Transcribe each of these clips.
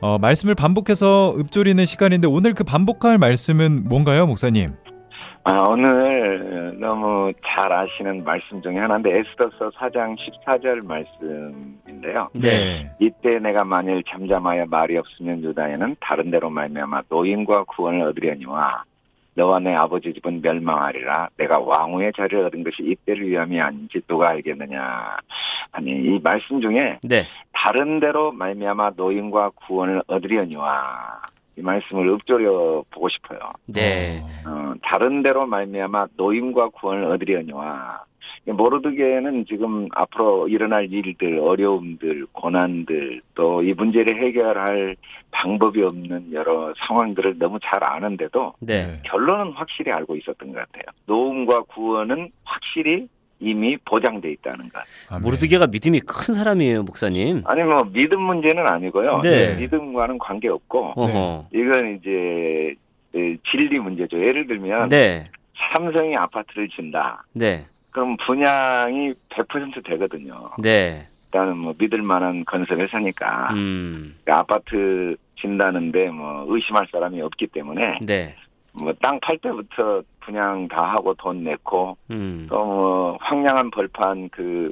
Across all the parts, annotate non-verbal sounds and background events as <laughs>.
어, 말씀을 반복해서 읊조리는 시간인데 오늘 그 반복할 말씀은 뭔가요, 목사님? 아, 오늘 너무 잘 아시는 말씀 중에 하나인데 에스더서 4장 14절 말씀인데요. 네. 이때 내가 만일 잠잠하여 말이 없으면 유다에는 다른 데로 말미암아 노인과 구원을 얻으려니와 너와 내 아버지 집은 멸망하리라 내가 왕후의 자리를 얻은 것이 이때를 위함이 아닌지 누가 알겠느냐 아니 이 말씀 중에 네. 다른 데로 말미암아 노인과 구원을 얻으려니와 이 말씀을 읊조려 보고 싶어요. 네. 어, 다른 데로 말미암아 노임과 구원을 얻으려니와 모르드게는 지금 앞으로 일어날 일들, 어려움들, 고난들 또 이 문제를 해결할 방법이 없는 여러 상황들을 너무 잘 아는데도 네. 결론은 확실히 알고 있었던 것 같아요. 노움과 구원은 확실히 이미 보장돼 있다는 것. 아멘. 모르드게가 믿음이 큰 사람이에요, 목사님. 아니 뭐 믿음 문제는 아니고요. 네. 믿음과는 관계 없고 어허. 이건 이제 에, 진리 문제죠. 예를 들면 네. 삼성이 아파트를 진다. 네. 그럼 분양이 100% 되거든요. 네. 일단은 뭐 믿을 만한 건설 회사니까 음. 그 아파트 진다는데 뭐 의심할 사람이 없기 때문에 네. 뭐 땅 팔 때부터 분양 다 하고 돈 내고 음. 또뭐 황량한 벌판 그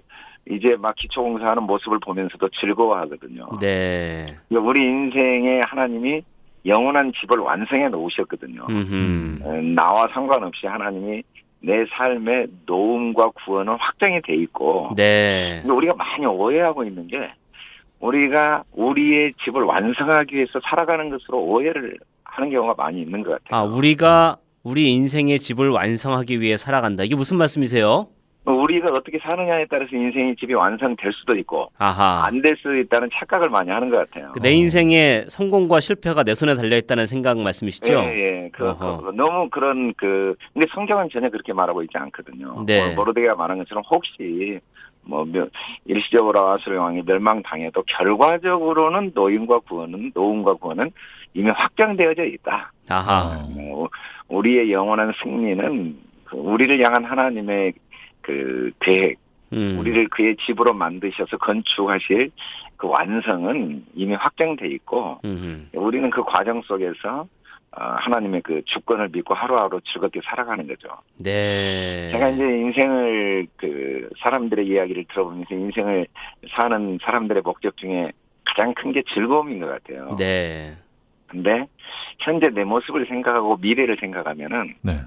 이제 막 기초공사하는 모습을 보면서도 즐거워하거든요. 네. 우리 인생에 하나님이 영원한 집을 완성해 놓으셨거든요. 음흠. 어, 나와 상관없이 하나님이 내 삶의 노움과 구원은 확정이 돼 있고 네. 근데 우리가 많이 오해하고 있는 게 우리가 우리의 집을 완성하기 위해서 살아가는 것으로 오해를 하는 경우가 많이 있는 것 아, 같아요. 우리가 우리 인생의 집을 완성하기 위해 살아간다. 이게 무슨 말씀이세요? 우리가 어떻게 사느냐에 따라서 인생의 집이 완성될 수도 있고. 안 될 수도 있다는 착각을 많이 하는 것 같아요. 그 내 인생의 성공과 실패가 내 손에 달려 있다는 생각 말씀이시죠? 예, 예. 그, 어허. 그, 너무 그런 그 근데 성경은 전혀 그렇게 말하고 있지 않거든요. 네. 뭐, 모르드가 말한 것처럼 혹시 뭐 며- 일시적으로 아수르 왕이 멸망당해도 결과적으로는 노인과 구원은 노움과 구원은 이미 확정되어져 있다. 아하. 뭐, 우리의 영원한 승리는 그 우리를 향한 하나님의 그 계획, 음. 우리를 그의 집으로 만드셔서 건축하실 그 완성은 이미 확정돼 있고 음흠. 우리는 그 과정 속에서 어, 하나님의 그 주권을 믿고 하루하루 즐겁게 살아가는 거죠. 네. 제가 이제 인생을 그 사람들의 이야기를 들어보면서 인생을 사는 사람들의 목적 중에 가장 큰 게 즐거움인 것 같아요. 네. 근데 현재 내 모습을 생각하고 미래를 생각하면은 네.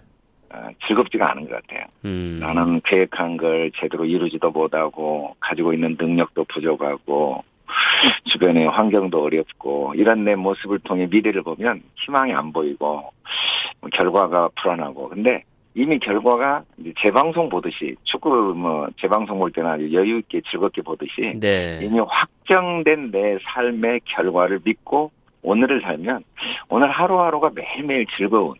어, 즐겁지가 않은 것 같아요. 음. 나는 계획한 걸 제대로 이루지도 못하고 가지고 있는 능력도 부족하고 주변의 환경도 어렵고 이런 내 모습을 통해 미래를 보면 희망이 안 보이고 뭐 결과가 불안하고 근데 이미 결과가 이제 재방송 보듯이 축구 뭐 재방송 볼 때나 아주 여유 있게 즐겁게 보듯이 네. 이미 확정된 내 삶의 결과를 믿고 오늘을 살면 오늘 하루하루가 매일매일 즐거운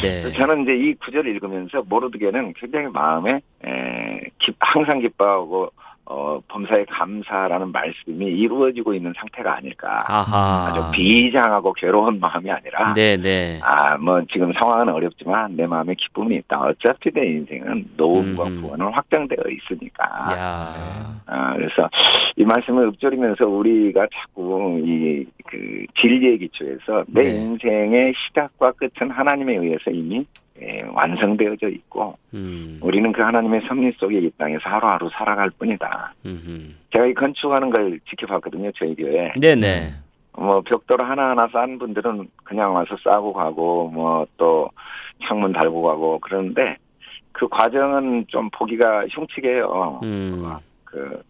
네. 저는 이제 이 구절을 읽으면서 모르드게는 굉장히 마음에 에, 기- 항상 기뻐하고 어, 범사에 감사라는 말씀이 이루어지고 있는 상태가 아닐까. 아하. 아주 비장하고 괴로운 마음이 아니라 네, 네. 아, 뭐 지금 상황은 어렵지만 내 마음에 기쁨이 있다. 어차피 내 인생은 노움과 음. 구원은 확정되어 있으니까. 야. 아, 그래서 이 말씀을 읊조리면서 우리가 자꾸 이 그 진리의 기초에서 내 네. 인생의 시작과 끝은 하나님에 의해서 이미 예, 완성되어져 있고 음. 우리는 그 하나님의 섭리 속에 이 땅에서 하루하루 살아갈 뿐이다. 음흠. 제가 이 건축하는 걸 지켜봤거든요, 저희 교회. 네, 네. 뭐 벽돌 하나하나 쌓은 분들은 그냥 와서 싸고 가고 뭐 또 창문 달고 가고 그러는데 그 과정은 좀 보기가 흉측해요. 음. 그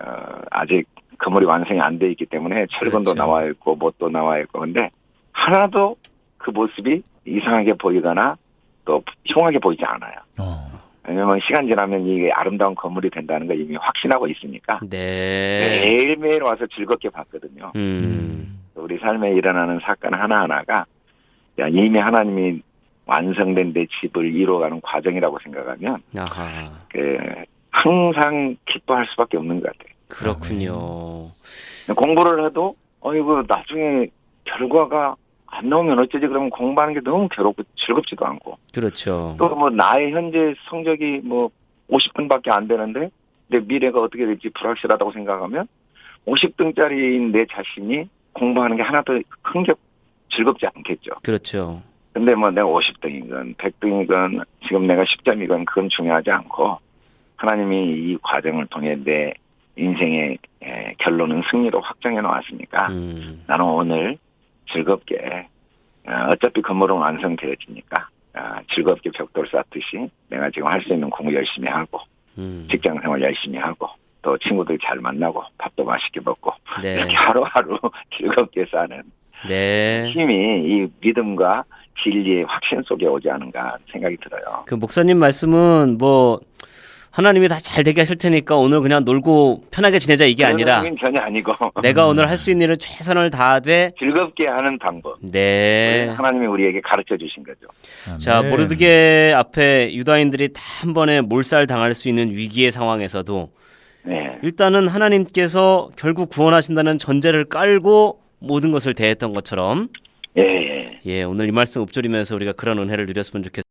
어, 아직 건물이 완성이 안 돼 있기 때문에 철근도 그렇죠. 나와 있고 못도 나와 있고 근데 하나도 그 모습이 이상하게 보이거나 또 흉하게 보이지 않아요. 어. 왜냐면 시간 지나면 이게 아름다운 건물이 된다는 걸 이미 확신하고 있으니까 네. 매일매일 와서 즐겁게 봤거든요. 음. 우리 삶에 일어나는 사건 하나하나가 야, 이미 하나님이 완성된 내 집을 이루어가는 과정이라고 생각하면 아하. 그 항상 기뻐할 수밖에 없는 것 같아요. 그렇군요. 공부를 해도 어이구 나중에 결과가 안 나오면 어쩌지 그러면 공부하는 게 너무 괴롭고 즐겁지도 않고 그렇죠. 또 뭐 나의 현재 성적이 뭐 50등밖에 안 되는데 내 미래가 어떻게 될지 불확실하다고 생각하면 50등짜리인 내 자신이 공부하는 게 하나도 흥겹 즐겁지 않겠죠. 그렇죠. 근데 뭐 내가 50등이건 100등이건 지금 내가 10점이건 그건 중요하지 않고 하나님이 이 과정을 통해 내 인생의 에, 결론은 승리로 확정해 놓았으니까 음. 나는 오늘 즐겁게 어, 어차피 건물은 완성되어지니까 어, 즐겁게 벽돌 쌓듯이 내가 지금 할 수 있는 공부 열심히 하고 음. 직장 생활 열심히 하고 또 친구들 잘 만나고 밥도 맛있게 먹고 네. 이렇게 하루하루 <laughs> 즐겁게 사는 네. 힘이 이 믿음과 진리의 확신 속에 오지 않은가 생각이 들어요. 그 목사님 말씀은 뭐 하나님이 다 잘 되게 하실 테니까 오늘 그냥 놀고 편하게 지내자 이게 아니라 전혀 아니고 내가 오늘 할 수 있는 일을 최선을 다하되 즐겁게 하는 방법. 네. 하나님이 우리에게 가르쳐 주신 거죠. 자, 아멘. 모르드게 앞에 유다인들이 다 한 번에 몰살 당할 수 있는 위기의 상황에서도 네. 일단은 하나님께서 결국 구원하신다는 전제를 깔고 모든 것을 대했던 것처럼 예, 예. 예, 오늘 이 말씀 읊조리면서 우리가 그런 은혜를 누렸으면 좋겠습니다.